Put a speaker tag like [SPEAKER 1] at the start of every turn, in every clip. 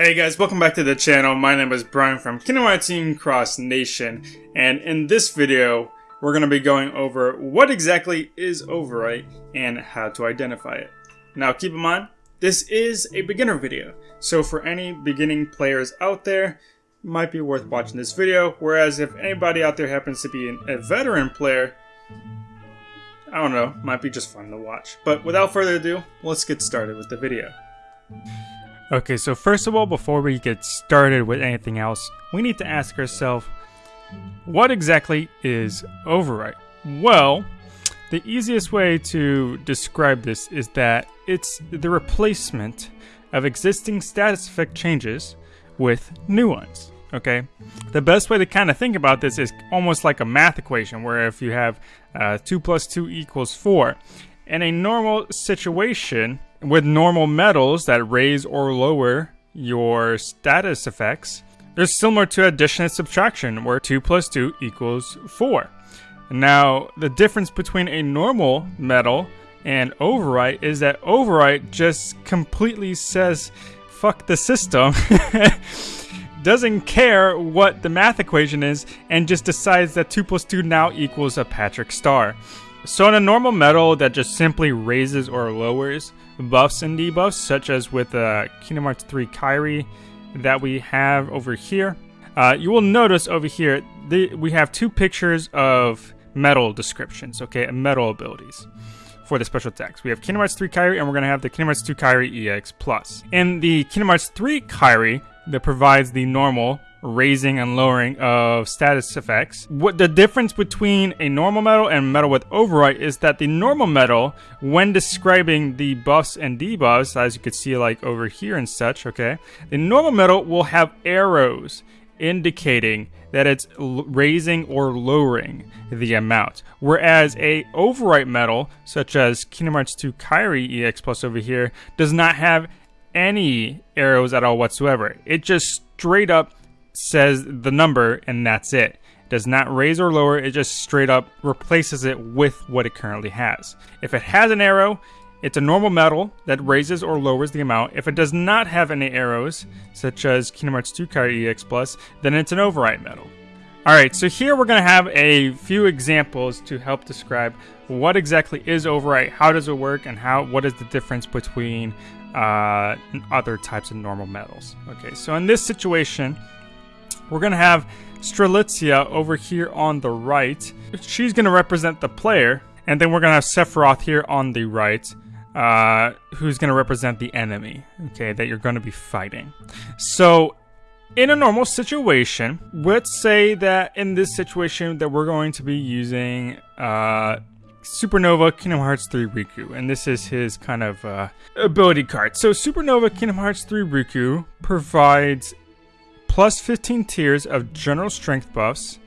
[SPEAKER 1] Hey guys, welcome back to the channel. My name is Brian from Kingdom Hearts Cross Nation, and in this video, we're going to be going over what exactly is Overwrite and how to identify it. Now keep in mind, this is a beginner video, so for any beginning players out there, might be worth watching this video, whereas if anybody out there happens to be an, a veteran player, I don't know, might be just fun to watch. But without further ado, let's get started with the video. Okay, so first of all, before we get started with anything else, we need to ask ourselves, what exactly is overwrite? Well, the easiest way to describe this is that it's the replacement of existing status effect changes with new ones. Okay, the best way to kind of think about this is almost like a math equation, where if you have uh, 2 plus 2 equals 4, in a normal situation, with normal medals that raise or lower your status effects, they're similar to addition and subtraction, where 2 plus 2 equals 4. Now, the difference between a normal medal and overwrite is that overwrite just completely says, fuck the system, doesn't care what the math equation is, and just decides that 2 plus 2 now equals a Patrick star. So in a normal medal that just simply raises or lowers buffs and debuffs, such as with uh, Kingdom Hearts 3 Kairi that we have over here, uh, you will notice over here the, we have two pictures of medal descriptions, okay, medal abilities for the special attacks. We have Kingdom Hearts 3 Kairi, and we're going to have the Kingdom Hearts 2 Kairi EX+. Plus. In the Kingdom Hearts 3 Kairi, that provides the normal raising and lowering of status effects. What the difference between a normal medal and medal with overwrite is that the normal medal, when describing the buffs and debuffs, as you could see like over here and such, okay, the normal medal will have arrows indicating that it's raising or lowering the amount. Whereas a overwrite medal, such as Kingdom Hearts 2 Kairi EX Plus over here, does not have any arrows at all whatsoever. It just straight up says the number and that's it. Does not raise or lower, it just straight up replaces it with what it currently has. If it has an arrow, it's a normal medal that raises or lowers the amount. If it does not have any arrows, such as Kingdom Hearts 2 Kairi EX Plus, then it's an override medal. Alright, so here we're going to have a few examples to help describe what exactly is overwrite, how does it work, and how what is the difference between uh, other types of normal medals. Okay, so in this situation, we're going to have Strelitzia over here on the right. She's going to represent the player. And then we're going to have Sephiroth here on the right, uh, who's going to represent the enemy, okay, that you're going to be fighting. So, in a normal situation, let's say that in this situation that we're going to be using uh, Supernova Kingdom Hearts 3 Riku, and this is his kind of uh, ability card. So Supernova Kingdom Hearts 3 Riku provides plus 15 tiers of general strength buffs,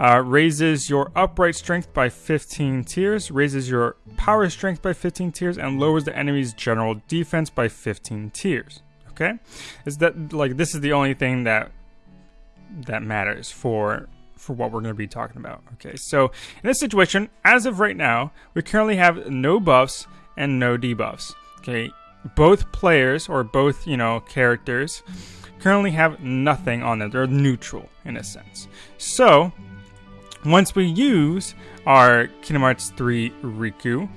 [SPEAKER 1] uh, raises your upright strength by 15 tiers, raises your power strength by 15 tiers, and lowers the enemy's general defense by 15 tiers. Okay, is that like this is the only thing that that matters for for what we're going to be talking about. Okay, so in this situation, as of right now, we currently have no buffs and no debuffs. Okay, both players or both you know characters currently have nothing on them. They're neutral in a sense. So, once we use our Kingdom Hearts 3 Riku,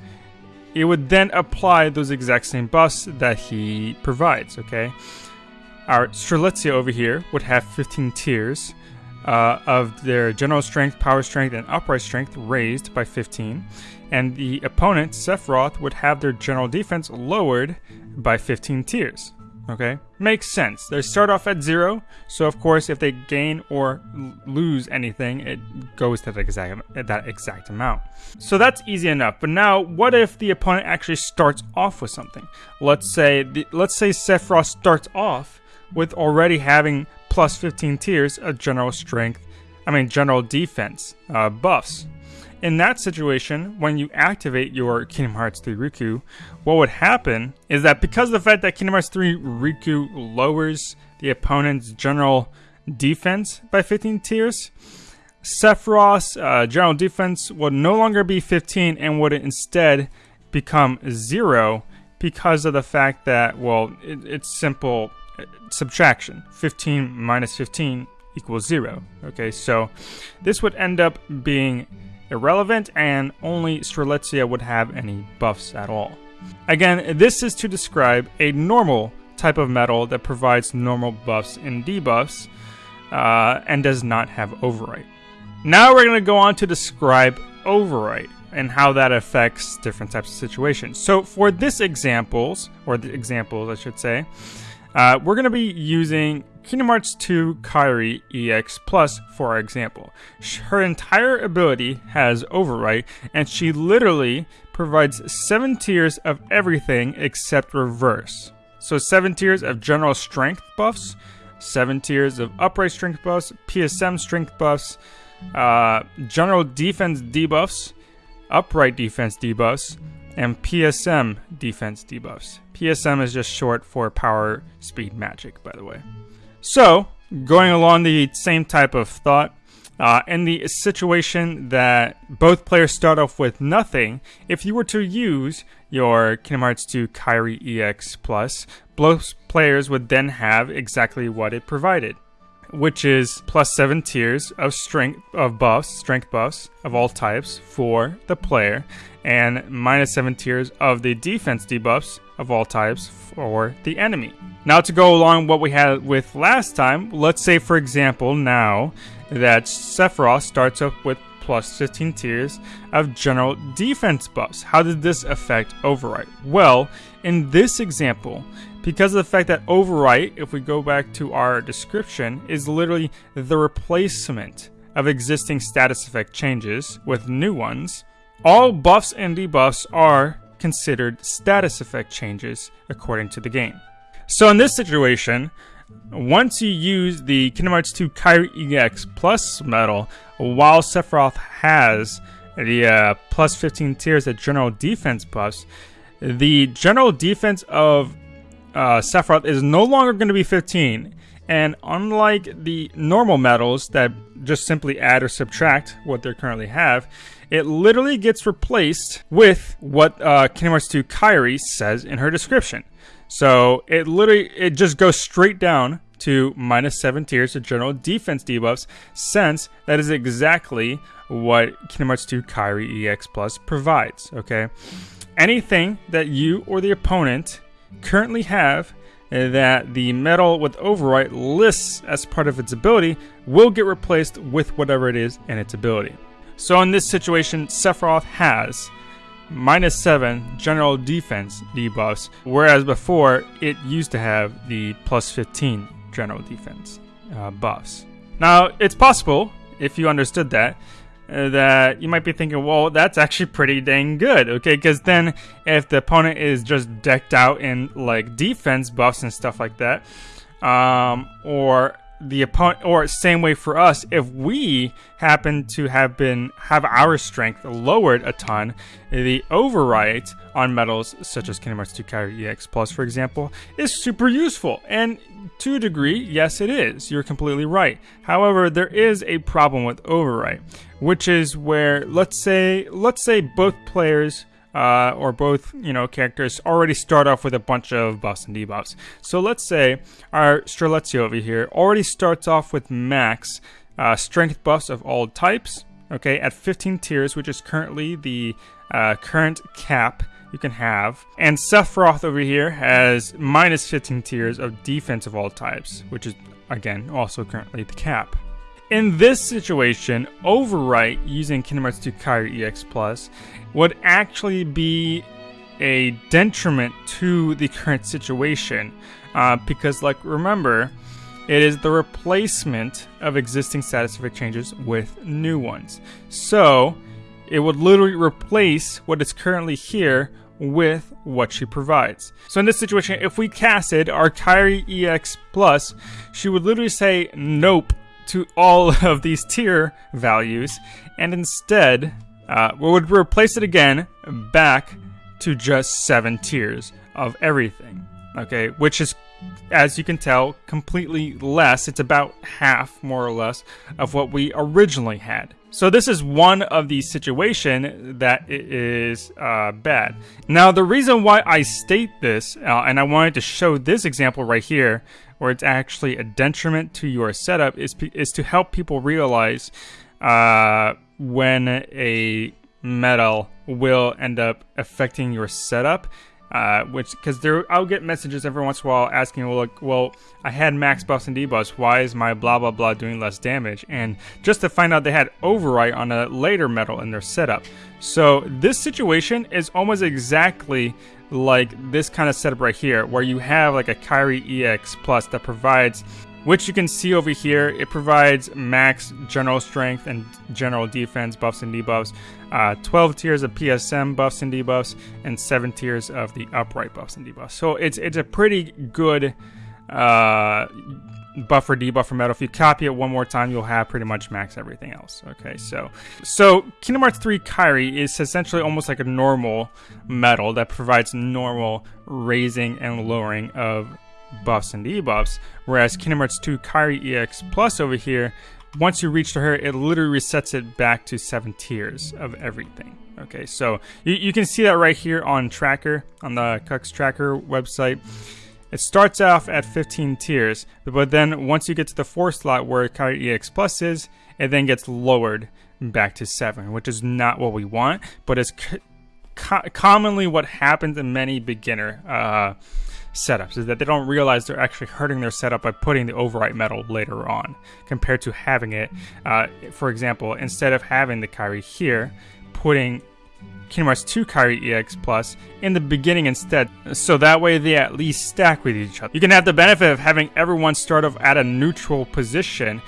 [SPEAKER 1] it would then apply those exact same buffs that he provides, okay? Our Strelitzia over here would have 15 tiers uh, of their general strength, power strength, and upright strength raised by 15. And the opponent, Sephiroth, would have their general defense lowered by 15 tiers. Okay, makes sense. They start off at zero, so of course, if they gain or lose anything, it goes to that exact that exact amount. So that's easy enough. But now, what if the opponent actually starts off with something? Let's say the, let's say Sephiroth starts off with already having plus 15 tiers of general strength. I mean, general defense uh, buffs. In that situation, when you activate your Kingdom Hearts 3 Riku, what would happen is that because of the fact that Kingdom Hearts 3 Riku lowers the opponent's general defense by 15 tiers, Sephiroth's uh, general defense would no longer be 15 and would instead become 0 because of the fact that, well, it, it's simple subtraction. 15 minus 15 equals 0. Okay, so this would end up being irrelevant and only Strelitzia would have any buffs at all. Again, this is to describe a normal type of medal that provides normal buffs and debuffs uh, and does not have overwrite. Now we're going to go on to describe overwrite and how that affects different types of situations. So for this examples, or the examples I should say, uh, we're going to be using Kingdom Hearts 2 Kairi EX Plus for our example. Her entire ability has overwrite, and she literally provides 7 tiers of everything except reverse. So 7 tiers of general strength buffs, 7 tiers of upright strength buffs, PSM strength buffs, uh, general defense debuffs, upright defense debuffs, and PSM defense debuffs. PSM is just short for power speed magic, by the way. So, going along the same type of thought, uh, in the situation that both players start off with nothing, if you were to use your Kingdom Hearts 2 Kairi EX Plus, both players would then have exactly what it provided which is plus seven tiers of strength of buffs, strength buffs of all types for the player, and minus seven tiers of the defense debuffs of all types for the enemy. Now to go along what we had with last time, let's say for example now that Sephiroth starts up with plus 15 tiers of general defense buffs. How did this affect Overwrite? Well, in this example, because of the fact that overwrite, if we go back to our description, is literally the replacement of existing status effect changes with new ones, all buffs and debuffs are considered status effect changes according to the game. So in this situation, once you use the Kingdom Hearts 2 Kairi EX Plus medal, while Sephiroth has the uh, plus 15 tiers of general defense buffs, the general defense of uh, Sephiroth is no longer going to be 15. And unlike the normal medals that just simply add or subtract what they currently have, it literally gets replaced with what uh, Kingdom Hearts 2 Kairi says in her description. So it literally it just goes straight down to minus seven tiers to general defense debuffs, since that is exactly what Kingdom Hearts 2 Kairi EX Plus provides. Okay, anything that you or the opponent currently have that the medal with overwrite lists as part of its ability will get replaced with whatever it is in its ability. So in this situation, Sephiroth has minus 7 general defense debuffs, whereas before it used to have the plus 15 general defense uh, buffs. Now, it's possible, if you understood that, uh, that you might be thinking, well, that's actually pretty dang good, okay? Because then if the opponent is just decked out in like defense buffs and stuff like that, um, or the opponent, or same way for us, if we happen to have been have our strength lowered a ton, the overwrite on medals such as Kingdom Hearts 2 Kairi EX Plus, for example, is super useful. And to a degree, yes, it is. You're completely right. However, there is a problem with overwrite, which is where let's say let's say both players uh, or both you know characters already start off with a bunch of buffs and debuffs. So let's say our Strelitzia over here already starts off with max uh, strength buffs of all types. Okay, at 15 tiers, which is currently the uh, current cap you can have. And Sephiroth over here has minus 15 tiers of defense of all types, which is again also currently the cap. In this situation, Overwrite using Kingdom Hearts 2 Kairi EX Plus would actually be a detriment to the current situation uh, because, like, remember, it is the replacement of existing status effect changes with new ones. So, it would literally replace what is currently here with what she provides. So in this situation, if we casted our Kairi EX Plus, she would literally say nope to all of these tier values, and instead, uh, we would replace it again back to just seven tiers of everything. Okay, which is, as you can tell, completely less. It's about half, more or less, of what we originally had. So this is one of the situation that is uh, bad. Now the reason why I state this, uh, and I wanted to show this example right here, or it's actually a detriment to your setup is, is to help people realize uh, when a medal will end up affecting your setup uh, which because there I'll get messages every once in a while asking, well, like, well, I had max buffs and debuffs. Why is my blah blah blah doing less damage? And just to find out they had overwrite on a later medal in their setup. So this situation is almost exactly like this kind of setup right here, where you have like a Kairi EX Plus that provides which you can see over here. It provides max general strength and general defense buffs and debuffs, uh, 12 tiers of PSM buffs and debuffs, and 7 tiers of the upright buffs and debuffs. So it's it's a pretty good uh, buffer debuffer medal. If you copy it one more time, you'll have pretty much max everything else. Okay, so so Kingdom Hearts 3 Kairi is essentially almost like a normal medal that provides normal raising and lowering of buffs and debuffs, whereas Kingdom Hearts 2 Kairi EX Plus over here, once you reach to her, it literally resets it back to seven tiers of everything. Okay, so you, you can see that right here on Tracker, on the Cux Tracker website. It starts off at 15 tiers, but then once you get to the fourth slot where Kairi EX Plus is, it then gets lowered back to 7, which is not what we want, but it's co commonly what happens in many beginner uh, setups is that they don't realize they're actually hurting their setup by putting the overwrite medal later on compared to having it uh, for example instead of having the Kairi here putting Kingdom Hearts 2 Kairi EX Plus in the beginning instead, so that way they at least stack with each other. You can have the benefit of having everyone start off at a neutral position,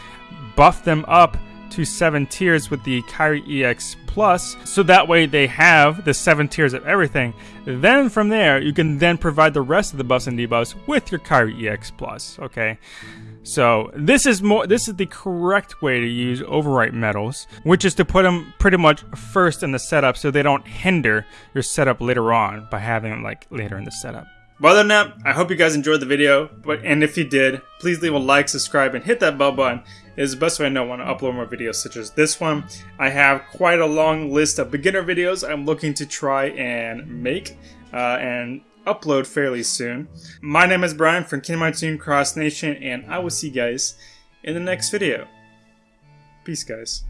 [SPEAKER 1] buff them up to seven tiers with the Kairi EX Plus, so that way they have the seven tiers of everything. Then from there, you can then provide the rest of the buffs and debuffs with your Kairi EX Plus. Okay. So this is more this is the correct way to use overwrite medals, which is to put them pretty much first in the setup so they don't hinder your setup later on by having them like later in the setup. But other than that, I hope you guys enjoyed the video. But and if you did, please leave a like, subscribe, and hit that bell button. It is the best way I know when to upload more videos such as this one. I have quite a long list of beginner videos I'm looking to try and make uh, and upload fairly soon. My name is Brian from Kingdom Hearts Cross Nation, and I will see you guys in the next video. Peace, guys.